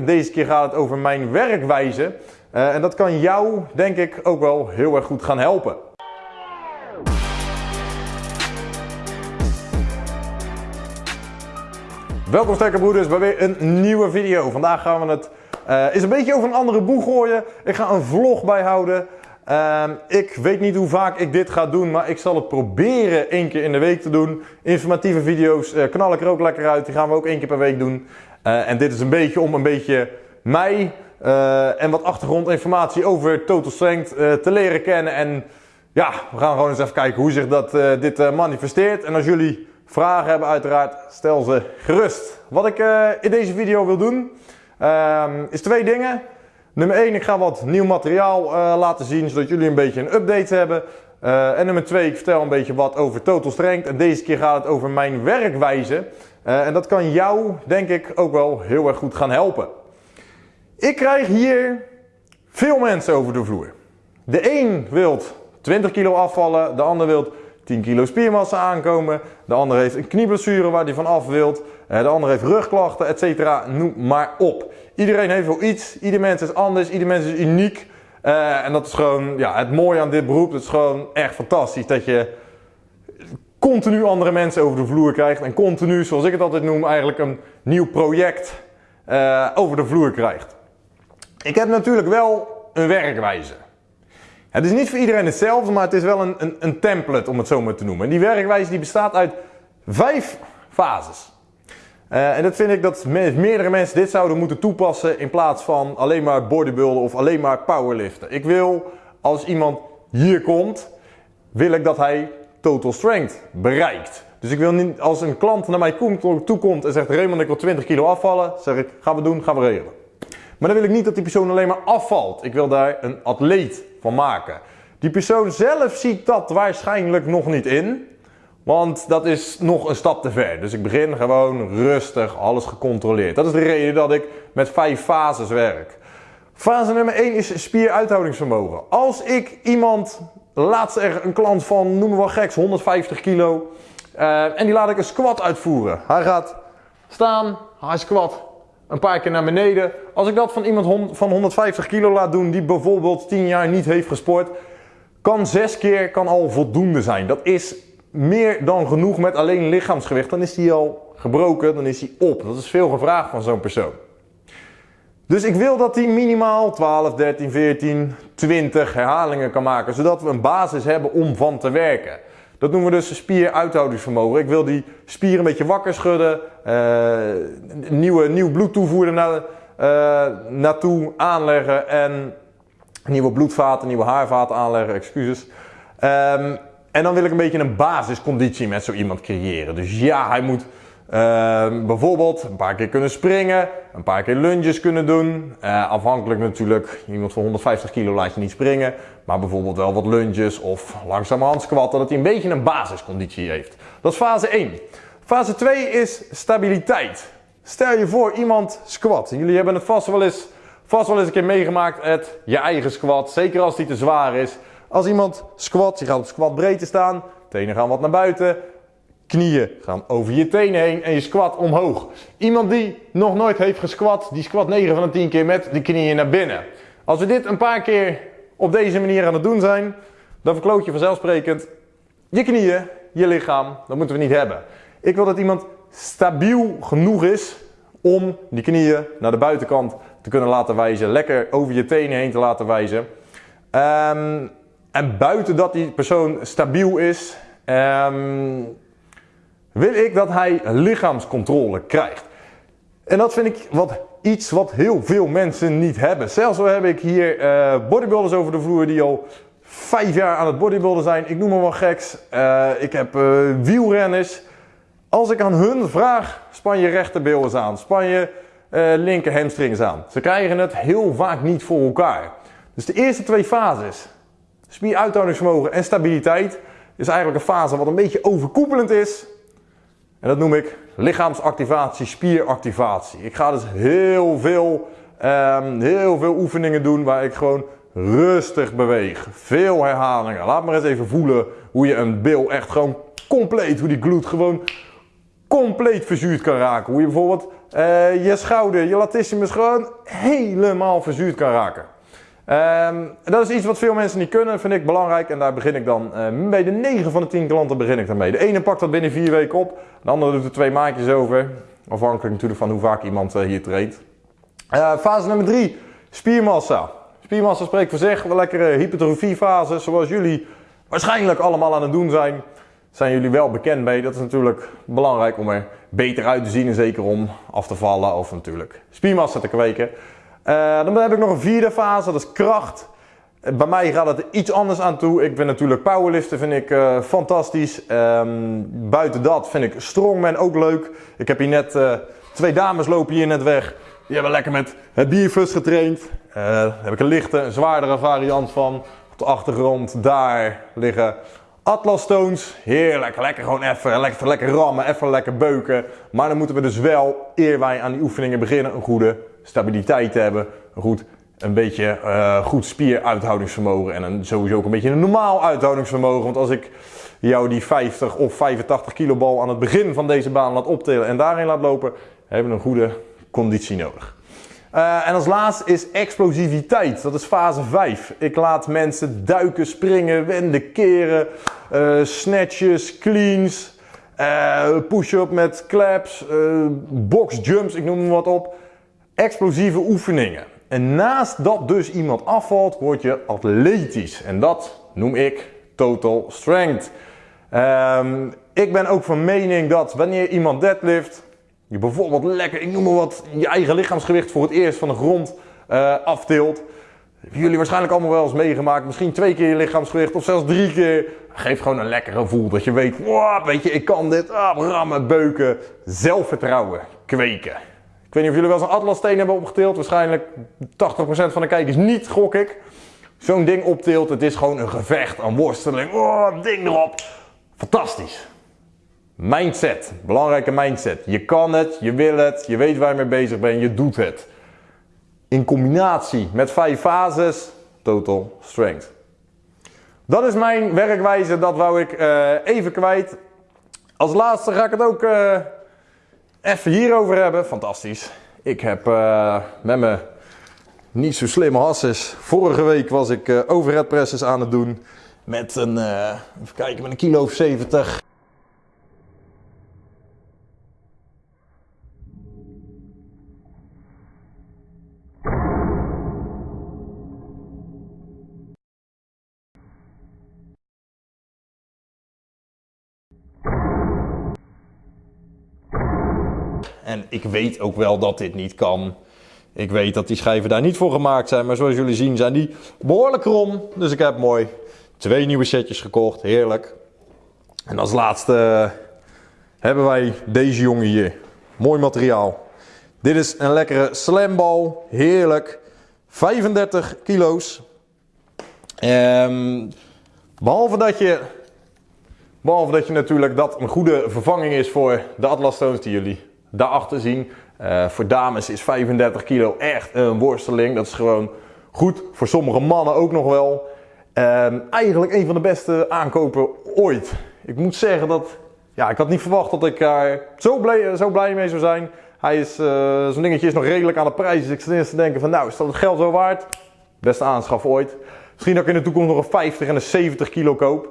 Deze keer gaat het over mijn werkwijze. Uh, en dat kan jou, denk ik, ook wel heel erg goed gaan helpen. Welkom sterke broeders bij weer een nieuwe video. Vandaag gaan we het is een beetje over een andere boeg gooien. Ik ga een vlog bijhouden. Uh, ik weet niet hoe vaak ik dit ga doen, maar ik zal het proberen één keer in de week te doen. Informatieve video's uh, knal ik er ook lekker uit. Die gaan we ook één keer per week doen. Uh, en dit is een beetje om een beetje mij en wat achtergrondinformatie over Total Strength te leren kennen. En ja, we gaan gewoon eens even kijken hoe zich dat, dit manifesteert. En als jullie vragen hebben uiteraard, stel ze gerust. Wat ik in deze video wil doen, um, is twee dingen. Nummer 1, ik ga wat nieuw materiaal laten zien, zodat jullie een beetje een update hebben. En nummer 2, ik vertel een beetje wat over Total Strength. En deze keer gaat het over mijn werkwijze. Uh, en dat kan jou, denk ik, ook wel heel erg goed gaan helpen. Ik krijg hier veel mensen over de vloer. De een wil 20 kilo afvallen, de ander wil 10 kilo spiermassa aankomen. De ander heeft een knieblessure waar hij van af wilt. De ander heeft rugklachten, etc. Noem maar op. Iedereen heeft wel iets. Ieder mens is anders. Ieder mens is uniek. Uh, en dat is gewoon ja, het mooie aan dit beroep. Het is gewoon echt fantastisch dat je continu andere mensen over de vloer krijgt. En continu, zoals ik het altijd noem, eigenlijk een nieuw project uh, over de vloer krijgt. Ik heb natuurlijk wel een werkwijze. Het is niet voor iedereen hetzelfde, maar het is wel een, een, een template om het zo maar te noemen. En die werkwijze die bestaat uit vijf fases. Uh, en dat vind ik dat meerdere mensen dit zouden moeten toepassen in plaats van alleen maar bodybuilden of alleen maar powerliften. Ik wil, als iemand hier komt, wil ik dat hij total strength bereikt. Dus ik wil niet, als een klant naar mij toekomt en zegt Raymond ik wil 20 kilo afvallen, zeg ik gaan we doen, gaan we regelen. Maar dan wil ik niet dat die persoon alleen maar afvalt. Ik wil daar een atleet van maken. Die persoon zelf ziet dat waarschijnlijk nog niet in. Want dat is nog een stap te ver. Dus ik begin gewoon rustig, alles gecontroleerd. Dat is de reden dat ik met vijf fases werk. Fase nummer 1 is spieruithoudingsvermogen. Als ik iemand, laatst er een klant van, noem maar wel geks, 150 kilo. Uh, en die laat ik een squat uitvoeren. Hij gaat staan, hij squat een paar keer naar beneden. Als ik dat van iemand van 150 kilo laat doen die bijvoorbeeld 10 jaar niet heeft gesport, kan 6 keer kan al voldoende zijn. Dat is meer dan genoeg met alleen lichaamsgewicht. Dan is die al gebroken, dan is hij op. Dat is veel gevraagd van zo'n persoon. Dus ik wil dat hij minimaal 12, 13, 14, 20 herhalingen kan maken, zodat we een basis hebben om van te werken. Dat noemen we dus spieruithoudingsvermogen. Ik wil die spier een beetje wakker schudden, uh, nieuwe, nieuw bloed toevoeren naar, uh, naartoe aanleggen en nieuwe bloedvaten, nieuwe haarvaten aanleggen, excuses. Um, en dan wil ik een beetje een basisconditie met zo iemand creëren. Dus ja, hij moet uh, bijvoorbeeld een paar keer kunnen springen, een paar keer lunges kunnen doen. Uh, afhankelijk natuurlijk, iemand van 150 kilo laat je niet springen. Maar bijvoorbeeld wel wat lunges of langzamerhand squatten, dat hij een beetje een basisconditie heeft. Dat is fase 1. Fase 2 is stabiliteit. Stel je voor, iemand squat. Jullie hebben het vast wel eens, vast wel eens een keer meegemaakt, het je eigen squat. Zeker als die te zwaar is. Als iemand squat, je gaat op squat breedte staan, tenen gaan wat naar buiten, knieën gaan over je tenen heen en je squat omhoog. Iemand die nog nooit heeft gesquat, die squat 9 van de 10 keer met de knieën naar binnen. Als we dit een paar keer op deze manier aan het doen zijn, dan verkloot je vanzelfsprekend je knieën, je lichaam. Dat moeten we niet hebben. Ik wil dat iemand stabiel genoeg is om die knieën naar de buitenkant te kunnen laten wijzen. Lekker over je tenen heen te laten wijzen. Um, en buiten dat die persoon stabiel is, um, wil ik dat hij lichaamscontrole krijgt. En dat vind ik wat, iets wat heel veel mensen niet hebben. Zelfs zo heb ik hier uh, bodybuilders over de vloer die al vijf jaar aan het bodybuilden zijn. Ik noem maar wel geks. Uh, ik heb uh, wielrenners. Als ik aan hun vraag, span je rechterbil aan, span je linker hamstrings aan. Ze krijgen het heel vaak niet voor elkaar. Dus de eerste twee fases, Spieruithoudingsvermogen en stabiliteit is eigenlijk een fase wat een beetje overkoepelend is. En dat noem ik lichaamsactivatie, spieractivatie. Ik ga dus heel veel, um, heel veel oefeningen doen waar ik gewoon rustig beweeg. Veel herhalingen. Laat maar eens even voelen hoe je een bil echt gewoon compleet, hoe die gloed gewoon compleet verzuurd kan raken. Hoe je bijvoorbeeld uh, je schouder, je latissimus gewoon helemaal verzuurd kan raken. Um, dat is iets wat veel mensen niet kunnen, vind ik belangrijk. En daar begin ik dan uh, bij de 9 van de 10 klanten begin ik daarmee. De ene pakt dat binnen 4 weken op, de andere doet er twee maandjes over. Afhankelijk natuurlijk van hoe vaak iemand uh, hier treedt. Uh, fase nummer 3, spiermassa. Spiermassa spreekt voor zich, een lekkere hypertrofiefase, zoals jullie waarschijnlijk allemaal aan het doen zijn. Zijn jullie wel bekend mee? Dat is natuurlijk belangrijk om er beter uit te zien en zeker om af te vallen of natuurlijk spiermassa te kweken. Uh, dan heb ik nog een vierde fase, dat is kracht. Bij mij gaat het er iets anders aan toe. Ik ben natuurlijk powerliften, vind ik uh, fantastisch. Um, buiten dat vind ik strongman ook leuk. Ik heb hier net twee dames lopen hier net weg. Die hebben lekker met het bierfus getraind. daar heb ik een lichte, een zwaardere variant van. Op de achtergrond daar liggen Atlas Stones. Heerlijk, lekker gewoon even, lekker, lekker rammen, even lekker beuken. Maar dan moeten we dus wel, eer wij aan die oefeningen beginnen, een goede stabiliteit te hebben. Een goed, een beetje uh, goed spieruithoudingsvermogen en een, sowieso ook een beetje een normaal uithoudingsvermogen. Want als ik jou die 50 of 85 kilo bal aan het begin van deze baan laat optillen en daarin laat lopen, hebben we een goede conditie nodig. Uh, en als laatste is explosiviteit. Dat is fase 5. Ik laat mensen duiken, springen, wenden, keren, uh, snatches, cleans, uh, push-up met claps, box jumps, ik noem hem wat op explosieve oefeningen. En naast dat dus iemand afvalt, word je atletisch. En dat noem ik total strength. Um, ik ben ook van mening dat wanneer iemand deadlift, je bijvoorbeeld lekker, ik noem maar wat, je eigen lichaamsgewicht voor het eerst van de grond uh, aftilt. Hebben jullie waarschijnlijk allemaal wel eens meegemaakt. Misschien twee keer je lichaamsgewicht of zelfs drie keer. Geef gewoon een lekker gevoel dat je weet, weet je, ik kan dit. Ah, rammen, beuken, zelfvertrouwen kweken. Ik weet niet of jullie wel eens een atlassteen hebben opgetild. Waarschijnlijk 80% van de kijkers niet, gok ik. Zo'n ding optilt, het is gewoon een gevecht, een worsteling. Oh, ding erop. Fantastisch. Mindset, belangrijke mindset. Je kan het, je wil het, je weet waar je mee bezig bent, je doet het. In combinatie met vijf fases, total strength. Dat is mijn werkwijze, dat wou ik uh, even kwijt. Als laatste ga ik het ook uh, even hierover hebben. Fantastisch. Ik heb uh, met me niet zo slimme hasses. Vorige week was ik overhead presses aan het doen. Met een, even kijken, met een kilo of 70. En ik weet ook wel dat dit niet kan. Ik weet dat die schijven daar niet voor gemaakt zijn. Maar zoals jullie zien zijn die behoorlijk krom. Dus ik heb mooi twee nieuwe setjes gekocht. Heerlijk. En als laatste eh, hebben wij deze jongen hier. Mooi materiaal. Dit is een lekkere slambal. Heerlijk. 35 kilo's. Um, behalve dat je Behalve dat je natuurlijk dat een goede vervanging is voor de Atlas Stones die jullie daarachter zien. Uh, voor dames is 35 kilo echt een worsteling. Dat is gewoon goed. Voor sommige mannen ook nog wel. Uh, eigenlijk een van de beste aankopen ooit. Ik moet zeggen dat... Ja, ik had niet verwacht dat ik daar zo blij, zo blij mee zou zijn. Hij is... Uh, Zo'n dingetje is nog redelijk aan de prijs. Dus ik zit eerst te denken van nou, is dat het geld zo waard? Beste aanschaf ooit. Misschien dat ik in de toekomst nog een 50 en een 70 kilo koop.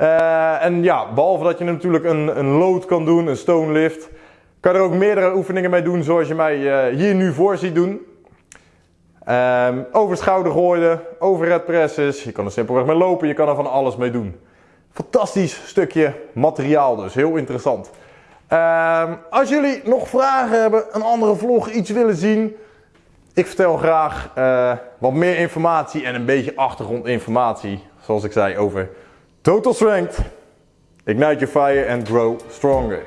Uh, en ja, behalve dat je natuurlijk een, een load kan doen, een stone lift kan er ook meerdere oefeningen mee doen zoals je mij uh, hier nu voor ziet doen. Um, over schouder gooien, overhead presses. Je kan er simpelweg mee lopen, je kan er van alles mee doen. Fantastisch stukje materiaal dus, heel interessant. Um, als jullie nog vragen hebben, een andere vlog, iets willen zien. Ik vertel graag uh, wat meer informatie en een beetje achtergrondinformatie. Zoals ik zei over Total Strength. Ignite your fire and grow stronger.